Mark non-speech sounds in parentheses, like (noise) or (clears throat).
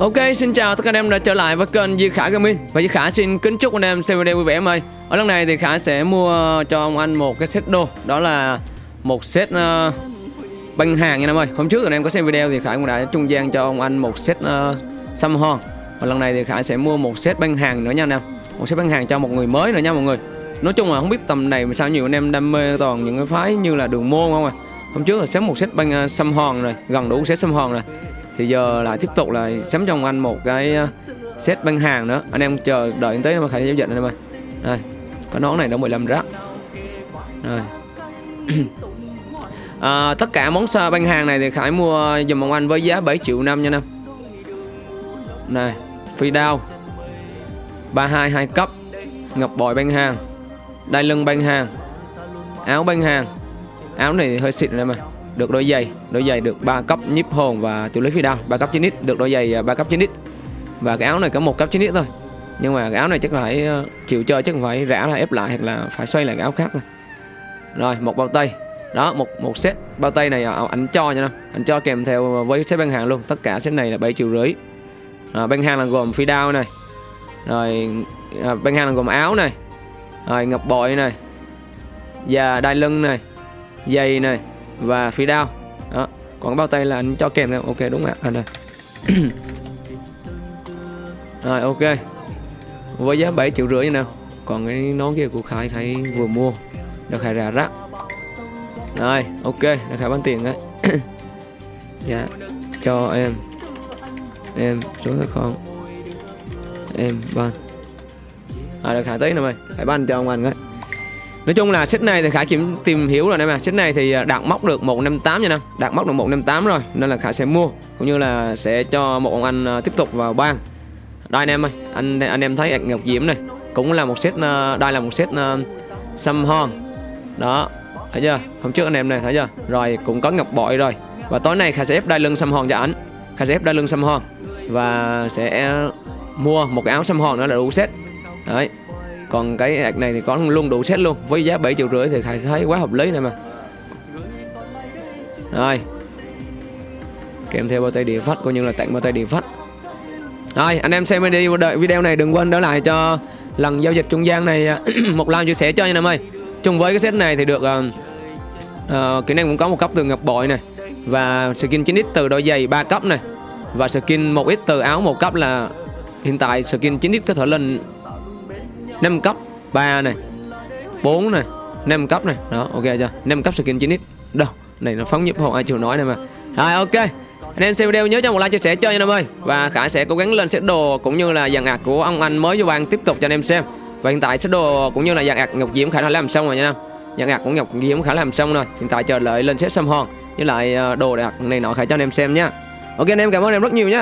Ok, xin chào tất cả anh em đã trở lại với kênh Di Khả Gaming. Và Di Khả xin kính chúc anh em xem video vui vẻ em ơi. Ở lần này thì Khả sẽ mua cho ông anh một cái set đồ. Đó là một set uh, băng hàng nha em ơi. Hôm trước anh em có xem video thì Khả cũng đã trung gian cho ông anh một set uh, xăm hon. Và lần này thì Khả sẽ mua một set băng hàng nữa nha anh em. Một set băng hàng cho một người mới nữa nha mọi người. Nói chung là không biết tầm này mà sao nhiều anh em đam mê toàn những cái phái như là đường môn không à Hôm trước là xếp một set băng uh, xăm hòn rồi, gần đủ set xăm hòn rồi thì giờ lại tiếp tục là sắm cho ông anh một cái ờ, set băng hàng nữa. Anh em chờ đợi tới mà khải giao dịch anh em ơi. Đây cái nón này đã 15 rác. Rồi. (clears throat) À, tất cả món xa băng hàng này thì khải mua dùm ông anh với giá 7 triệu năm nha năm này phi đao 32 hai cấp ngọc bội băng hàng đai lưng băng hàng áo băng hàng. Áo này hơi xịn rồi mà được đôi giày. Đôi giày được 3 cấp nhíp hồn và tiểu lý phi đao. 3 cấp 9x được đôi giày à, 3 cấp 9x và cái áo này có một cấp 9x thôi. Nhưng mà cái áo này chắc là phải à, chịu chơi chắc phải rã là ép lại hoặc là phải xoay lại cái áo khác thôi. Rồi một bao tay. Đó một một set bao tay này à, ảnh anh cho nha anh cho kèm theo với set bên hàng luôn. Tất cả set này là 7 triệu rưỡi. À, băng hàng là gồm phi đao này. Rồi à, băng hàng là gồm áo này. Rồi ngọc bội này. Và đai lưng này. Dây này và phi đao. Đó, còn bao tay là anh cho kèm theo ok, đúng ạ. Anh đây. (clears throat) Rồi, ok. Với giá 7 triệu rưỡi như nào. Còn cái nón kia của Khải Khải vừa mua. Được Khải ra rác rồi, ok. Được Khải bán tiền đấy. (clears throat) Dạ cho em. Em số tài khoản em ban à được Khải tới nè mày. Khải ban cho ông anh đấy. Nói chung là set này thì Khải kiểm tìm hiểu rồi em à Set này thì à, đạt móc được 158 nha năm Đạt móc được 158 rồi Nên là Khải sẽ mua Cũng như là sẽ cho một ông anh à, tiếp tục vào ban Đây anh em ơi Anh anh em thấy Ngọc Diễm này Cũng là một set à, Đây là một set uh, Xăm hon. Đó Thấy chưa? Hôm trước anh em này thấy chưa? Rồi cũng có ngọc bội rồi. Và tối nay Khải sẽ ép đai lưng xăm hòn cho ảnh. Khải sẽ ép đai lưng xăm hòn Và sẽ mua một cái áo xăm hòn nữa là đủ set. Đấy còn cái ạc này thì có luôn đủ set luôn với giá 7 triệu rưỡi thì Khải thấy quá hợp lý này mà. Rồi. Kèm theo bao tay điện phách coi như là tặng bao tay điện phách rồi anh em xem video đợi video này đừng quên đỡ lại cho lần giao dịch trung gian này (clears throat) một like chia sẻ cho anh em ơi. Chung với cái set này thì được uh, uh, kỹ năng cũng có một cấp từ ngọc bội này và skin 9x từ đôi giày 3 cấp này và skin 1x từ áo một cấp là hiện tại skin 9x có thể lên 5 cấp 3 này 4 này 5 cấp này. Đó, ok chưa? 5 cấp skin 9x đâu, này nó phóng nhịp hồn ai chịu nói này mà. Rồi, ok. Anh em xem video nhớ cho một like, chia sẻ cho anh em ơi. Và khải sẽ cố gắng lên set đồ cũng như là dàn ạc của ông anh mới vô ban tiếp tục cho anh em xem. Và hiện tại set đồ cũng như là dàn ạc ngọc diễm khải đã làm xong rồi nha em dàn ạc của ngọc diễm khải làm xong rồi. Hiện tại chờ đợi lên set xăm hòn với lại ờ, đồ đạc này nọ khải cho anh em xem nha. Ok, anh em cảm ơn em rất nhiều nhé